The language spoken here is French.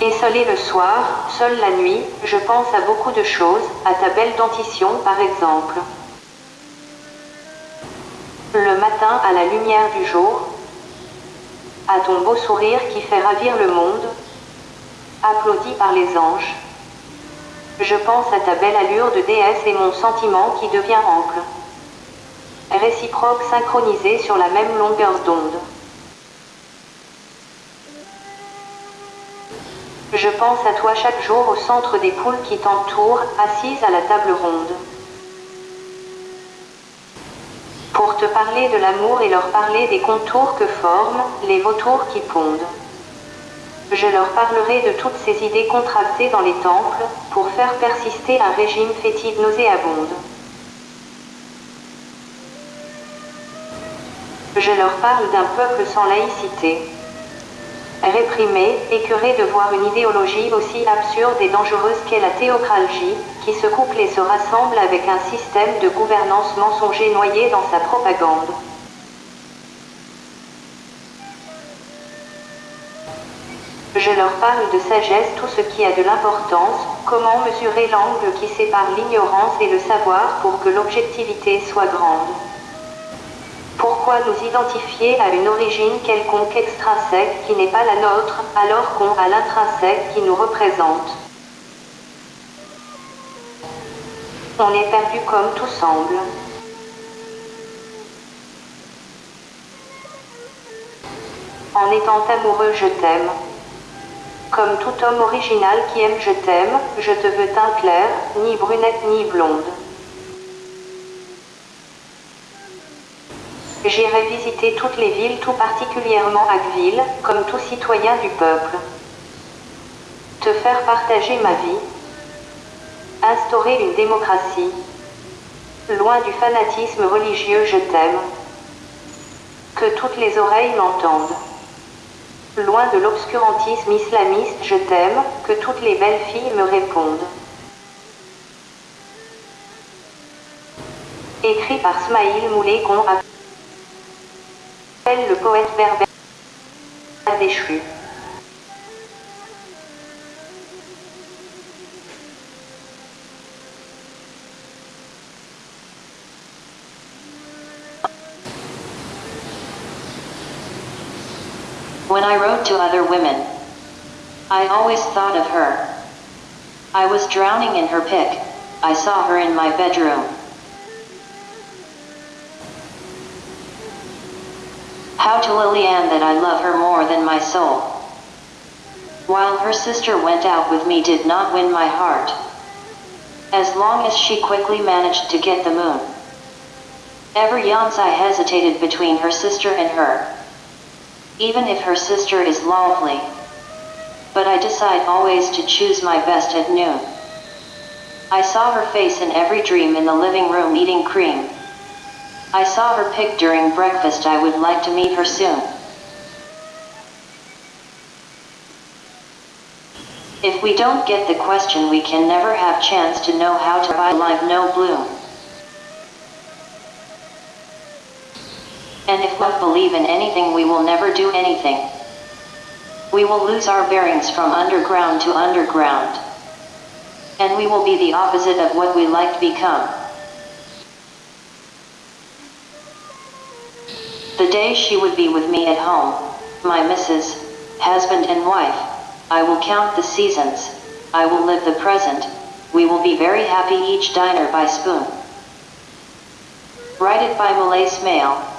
Esselé le soir, seule la nuit, je pense à beaucoup de choses, à ta belle dentition par exemple. Le matin à la lumière du jour, à ton beau sourire qui fait ravir le monde, applaudi par les anges. Je pense à ta belle allure de déesse et mon sentiment qui devient ample. Réciproque synchronisé sur la même longueur d'onde. Je pense à toi chaque jour au centre des poules qui t'entourent, assise à la table ronde. Pour te parler de l'amour et leur parler des contours que forment les vautours qui pondent. Je leur parlerai de toutes ces idées contractées dans les temples, pour faire persister un régime fétide nauséabonde. Je leur parle d'un peuple sans laïcité. Réprimé, écœuré de voir une idéologie aussi absurde et dangereuse qu'est la théocratie, qui se couple et se rassemble avec un système de gouvernance mensonger noyé dans sa propagande. Je leur parle de sagesse, tout ce qui a de l'importance, comment mesurer l'angle qui sépare l'ignorance et le savoir pour que l'objectivité soit grande. Pourquoi nous identifier à une origine quelconque extrinsèque qui n'est pas la nôtre, alors qu'on a l'intrinsèque qui nous représente? On est perdu comme tout semble. En étant amoureux, je t'aime. Comme tout homme original qui aime je t'aime, je te veux teint clair, ni brunette ni blonde. J'irai visiter toutes les villes, tout particulièrement Agville, comme tout citoyen du peuple. Te faire partager ma vie. Instaurer une démocratie. Loin du fanatisme religieux, je t'aime. Que toutes les oreilles m'entendent. Loin de l'obscurantisme islamiste, je t'aime, que toutes les belles filles me répondent. Écrit par Smaïl appelle le poète berbère déchu. When I wrote to other women, I always thought of her. I was drowning in her pic. I saw her in my bedroom. How to Lillian that I love her more than my soul. While her sister went out with me did not win my heart. As long as she quickly managed to get the moon. Ever yawns I hesitated between her sister and her even if her sister is lovely. But I decide always to choose my best at noon. I saw her face in every dream in the living room eating cream. I saw her pic during breakfast I would like to meet her soon. If we don't get the question we can never have chance to know how to buy life no bloom. And if we believe in anything we will never do anything. We will lose our bearings from underground to underground. And we will be the opposite of what we like to become. The day she would be with me at home, my missus, husband and wife, I will count the seasons, I will live the present, we will be very happy each diner by spoon. Write it by Malay Smale,